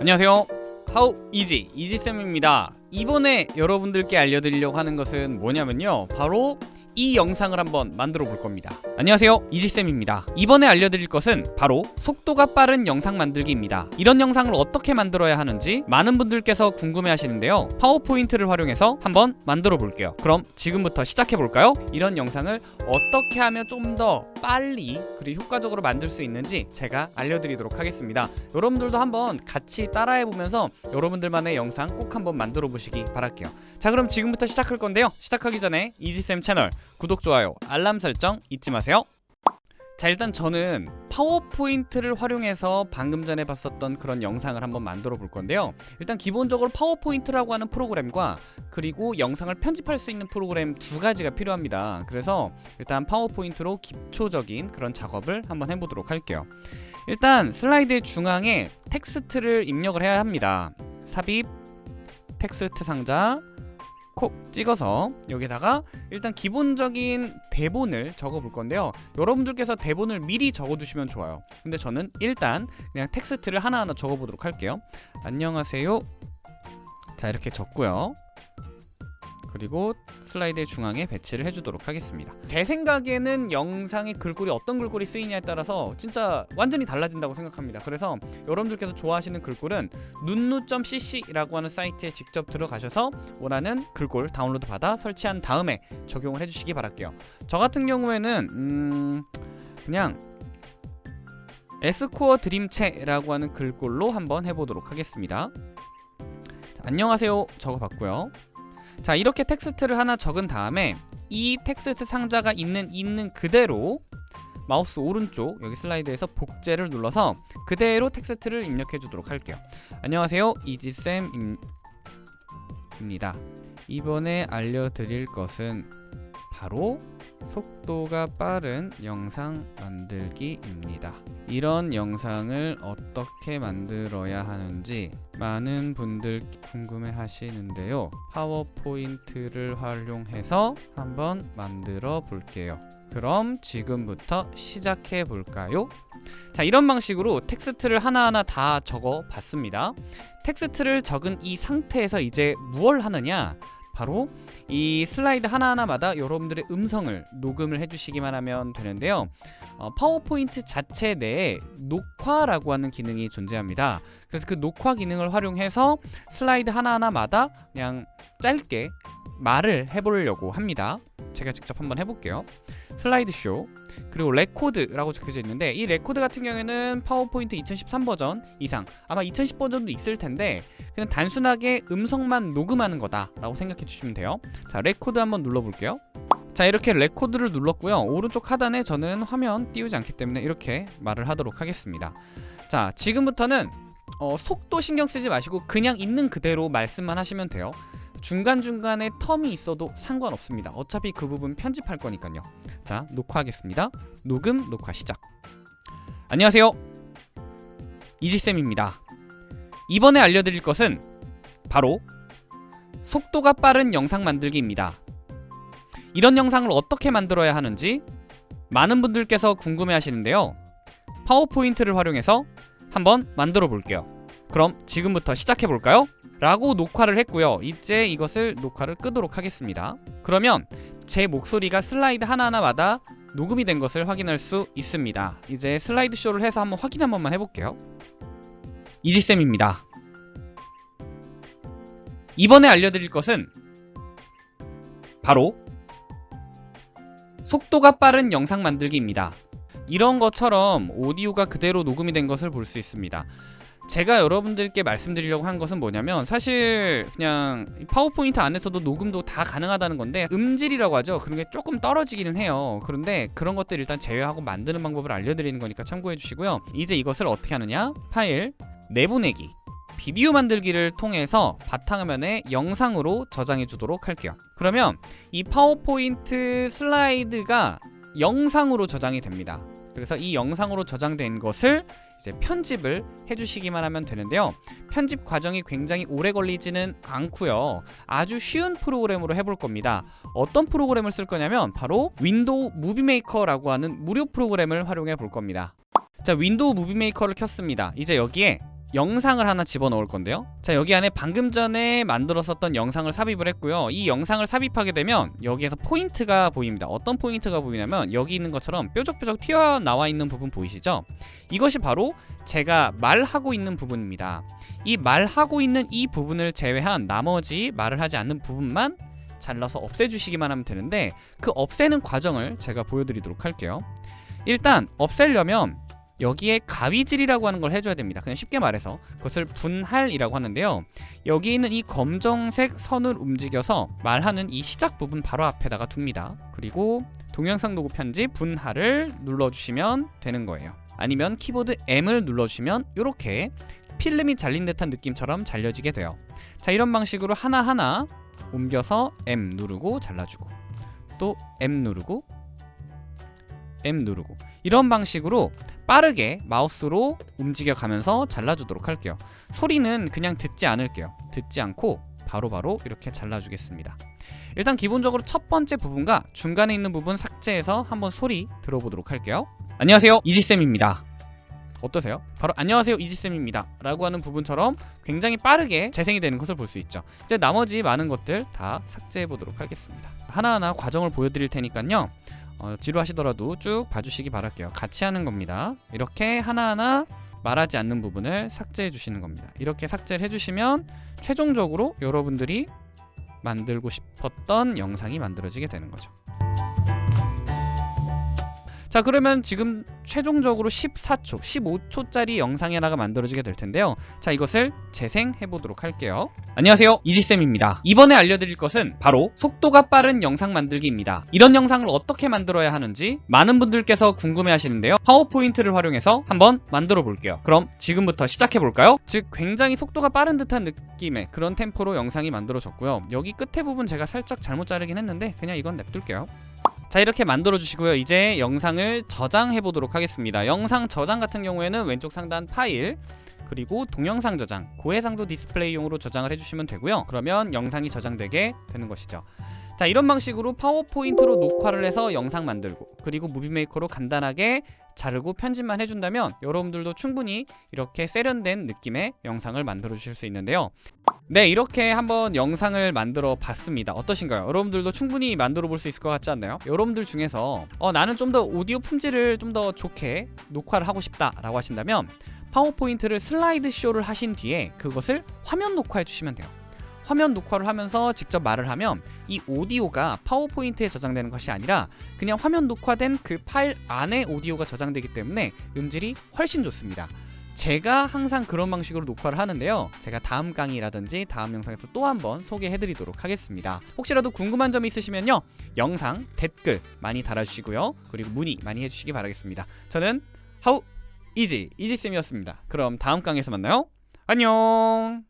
안녕하세요. 하우 이지 이지쌤입니다. 이번에 여러분들께 알려드리려고 하는 것은 뭐냐면요. 바로 이 영상을 한번 만들어 볼 겁니다. 안녕하세요. 이지쌤입니다. 이번에 알려드릴 것은 바로 속도가 빠른 영상 만들기입니다. 이런 영상을 어떻게 만들어야 하는지 많은 분들께서 궁금해 하시는데요. 파워포인트를 활용해서 한번 만들어 볼게요. 그럼 지금부터 시작해 볼까요? 이런 영상을 어떻게 하면 좀 더 빨리 그리고 효과적으로 만들 수 있는지 제가 알려드리도록 하겠습니다. 여러분들도 한번 같이 따라해 보면서 여러분들만의 영상 꼭 한번 만들어 보시기 바랄게요. 자 그럼 지금부터 시작할 건데요. 시작하기 전에 이지쌤 채널 구독, 좋아요, 알람 설정 잊지 마세요. 자 일단 저는 파워포인트를 활용해서 방금 전에 봤었던 그런 영상을 한번 만들어 볼 건데요. 일단 기본적으로 파워포인트라고 하는 프로그램과 그리고 영상을 편집할 수 있는 프로그램 두 가지가 필요합니다. 그래서 일단 파워포인트로 기초적인 그런 작업을 한번 해보도록 할게요. 일단 슬라이드 중앙에 텍스트를 입력을 해야 합니다. 삽입 텍스트 상자 콕 찍어서 여기다가 일단 기본적인 대본을 적어 볼 건데요. 여러분들께서 대본을 미리 적어 두시면 좋아요. 근데 저는 일단 그냥 텍스트를 하나하나 적어 보도록 할게요. 안녕하세요. 자 이렇게 적고요 그리고 슬라이드의 중앙에 배치를 해주도록 하겠습니다. 제 생각에는 영상의 글꼴이 어떤 글꼴이 쓰이냐에 따라서 진짜 완전히 달라진다고 생각합니다. 그래서 여러분들께서 좋아하시는 글꼴은 눈누.cc라고 하는 사이트에 직접 들어가셔서 원하는 글꼴 다운로드 받아 설치한 다음에 적용을 해주시기 바랄게요. 저 같은 경우에는 음... 그냥 에스코어 드림체라고 하는 글꼴로 한번 해보도록 하겠습니다. 자, 안녕하세요. 적어봤고요 자 이렇게 텍스트를 하나 적은 다음에 이 텍스트 상자가 있는 있는 그대로 마우스 오른쪽 여기 슬라이드에서 복제를 눌러서 그대로 텍스트를 입력해 주도록 할게요. 안녕하세요. 이지쌤입니다. 이번에 알려드릴 것은 바로 속도가 빠른 영상 만들기입니다 이런 영상을 어떻게 만들어야 하는지 많은 분들 궁금해 하시는데요. 파워포인트를 활용해서 한번 만들어 볼게요. 그럼 지금부터 시작해 볼까요? 자 이런 방식으로 텍스트를 하나하나 다 적어 봤습니다. 텍스트를 적은 이 상태에서 이제 무얼 하느냐 바로 이 슬라이드 하나하나마다 여러분들의 음성을 녹음을 해주시기만 하면 되는데요. 어, 파워포인트 자체 내에 녹화라고 하는 기능이 존재합니다. 그래서 그 녹화 기능을 활용해서 슬라이드 하나하나마다 그냥 짧게 말을 해보려고 합니다. 제가 직접 한번 해볼게요 슬라이드 쇼 그리고 레코드라고 적혀져 있는데 이 레코드 같은 경우에는 파워포인트 2013 버전 이상 아마 2010 버전도 있을 텐데 그냥 단순하게 음성만 녹음하는 거다 라고 생각해 주시면 돼요. 자 레코드 한번 눌러볼게요. 자 이렇게 레코드를 눌렀고요. 오른쪽 하단에 저는 화면 띄우지 않기 때문에 이렇게 말을 하도록 하겠습니다. 자 지금부터는 어, 속도 신경 쓰지 마시고 그냥 있는 그대로 말씀만 하시면 돼요 중간중간에 텀이 있어도 상관없습니다. 어차피 그 부분 편집할 거니까요. 자 녹화하겠습니다. 녹음 녹화 시작. 안녕하세요. 이지쌤입니다. 이번에 알려드릴 것은 바로 속도가 빠른 영상 만들기입니다. 이런 영상을 어떻게 만들어야 하는지 많은 분들께서 궁금해 하시는데요. 파워포인트를 활용해서 한번 만들어 볼게요 그럼 지금부터 시작해 볼까요? 라고 녹화를 했고요. 이제 이것을 녹화를 끄도록 하겠습니다. 그러면 제 목소리가 슬라이드 하나하나마다 녹음이 된 것을 확인할 수 있습니다. 이제 슬라이드 쇼를 해서 한번 확인 한 번만 해볼게요. 이지쌤입니다. 이번에 알려드릴 것은 바로 속도가 빠른 영상 만들기입니다. 이런 것처럼 오디오가 그대로 녹음이 된 것을 볼 수 있습니다 제가 여러분들께 말씀드리려고 한 것은 뭐냐면 사실 그냥 파워포인트 안에서도 녹음도 다 가능하다는 건데 음질이라고 하죠. 그런 게 조금 떨어지기는 해요. 그런데 그런 것들 일단 제외하고 만드는 방법을 알려드리는 거니까 참고해 주시고요. 이제 이것을 어떻게 하느냐? 파일 내보내기. 비디오 만들기를 통해서 바탕화면에 영상으로 저장해 주도록 할게요. 그러면 이 파워포인트 슬라이드가 영상으로 저장이 됩니다. 그래서 이 영상으로 저장된 것을 이제 편집을 해주시기만 하면 되는데요. 편집 과정이 굉장히 오래 걸리지는 않고요. 아주 쉬운 프로그램으로 해볼 겁니다. 어떤 프로그램을 쓸 거냐면 바로 윈도우 무비메이커라고 하는 무료 프로그램을 활용해 볼 겁니다. 자 윈도우 무비메이커를 켰습니다. 이제 여기에 영상을 하나 집어넣을 건데요. 자 여기 안에 방금 전에 만들었었던 영상을 삽입을 했고요. 이 영상을 삽입하게 되면 여기에서 포인트가 보입니다. 어떤 포인트가 보이냐면 여기 있는 것처럼 뾰족뾰족 튀어나와 있는 부분 보이시죠? 이것이 바로 제가 말하고 있는 부분입니다. 이 말하고 있는 이 부분을 제외한 나머지 말을 하지 않는 부분만 잘라서 없애주시기만 하면 되는데 그 없애는 과정을 제가 보여드리도록 할게요. 일단 없애려면 여기에 가위질이라고 하는 걸 해줘야 됩니다. 그냥 쉽게 말해서 그것을 분할이라고 하는데요. 여기 있는 이 검정색 선을 움직여서 말하는 이 시작 부분 바로 앞에다가 둡니다. 그리고 동영상 도구 편집 분할을 눌러주시면 되는 거예요. 아니면 키보드 M을 눌러주시면 이렇게 필름이 잘린 듯한 느낌처럼 잘려지게 돼요. 자 이런 방식으로 하나하나 옮겨서 M 누르고 잘라주고 또 M 누르고 M 누르고 이런 방식으로 빠르게 마우스로 움직여 가면서 잘라주도록 할게요. 소리는 그냥 듣지 않을게요. 듣지 않고 바로 바로 이렇게 잘라주겠습니다. 일단 기본적으로 첫 번째 부분과 중간에 있는 부분 삭제해서 한번 소리 들어보도록 할게요. 안녕하세요. 이지쌤입니다. 어떠세요? 바로 안녕하세요. 이지쌤입니다. 라고 하는 부분처럼 굉장히 빠르게 재생이 되는 것을 볼 수 있죠. 이제 나머지 많은 것들 다 삭제해 보도록 하겠습니다. 하나하나 과정을 보여드릴 테니까요 어, 지루하시더라도 쭉 봐주시기 바랄게요. 같이 하는 겁니다. 이렇게 하나하나 말하지 않는 부분을 삭제해 주시는 겁니다. 이렇게 삭제를 해주시면 최종적으로 여러분들이 만들고 싶었던 영상이 만들어지게 되는 거죠 자 그러면 지금 최종적으로 14초, 15초짜리 영상이 하나가 만들어지게 될 텐데요. 자 이것을 재생해 보도록 할게요. 안녕하세요. 이지쌤입니다. 이번에 알려드릴 것은 바로 속도가 빠른 영상 만들기입니다. 이런 영상을 어떻게 만들어야 하는지 많은 분들께서 궁금해 하시는데요. 파워포인트를 활용해서 한번 만들어 볼게요. 그럼 지금부터 시작해 볼까요? 즉 굉장히 속도가 빠른 듯한 느낌의 그런 템포로 영상이 만들어졌고요. 여기 끝에 부분 제가 살짝 잘못 자르긴 했는데 그냥 이건 냅둘게요 자 이렇게 만들어 주시고요. 이제 영상을 저장해 보도록 하겠습니다. 영상 저장 같은 경우에는 왼쪽 상단 파일 그리고 동영상 저장 고해상도 디스플레이용으로 저장을 해주시면 되고요. 그러면 영상이 저장되게 되는 것이죠 자 이런 방식으로 파워포인트로 녹화를 해서 영상 만들고 그리고 무비메이커로 간단하게 자르고 편집만 해준다면 여러분들도 충분히 이렇게 세련된 느낌의 영상을 만들어 주실 수 있는데요 네 이렇게 한번 영상을 만들어 봤습니다 어떠신가요? 여러분들도 충분히 만들어 볼 수 있을 것 같지 않나요? 여러분들 중에서 어, 나는 좀 더 오디오 품질을 좀 더 좋게 녹화를 하고 싶다 라고 하신다면 파워포인트를 슬라이드 쇼를 하신 뒤에 그것을 화면 녹화해 주시면 돼요 화면 녹화를 하면서 직접 말을 하면 이 오디오가 파워포인트에 저장되는 것이 아니라 그냥 화면 녹화된 그 파일 안에 오디오가 저장되기 때문에 음질이 훨씬 좋습니다. 제가 항상 그런 방식으로 녹화를 하는데요. 제가 다음 강의라든지 다음 영상에서 또 한번 소개해 드리도록 하겠습니다. 혹시라도 궁금한 점이 있으시면요. 영상 댓글 많이 달아주시고요. 그리고 문의 많이 해주시기 바라겠습니다. 저는 하우 이지 이지쌤이었습니다. 그럼 다음 강의에서 만나요. 안녕